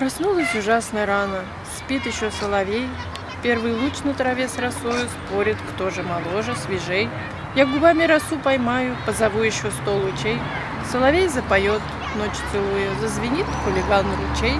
Проснулась ужасно рано, спит еще соловей. Первый луч на траве с росою спорит, кто же моложе, свежей. Я губами росу поймаю, позову еще сто лучей. Соловей запоет, ночь целуя, зазвенит хулиган ручей.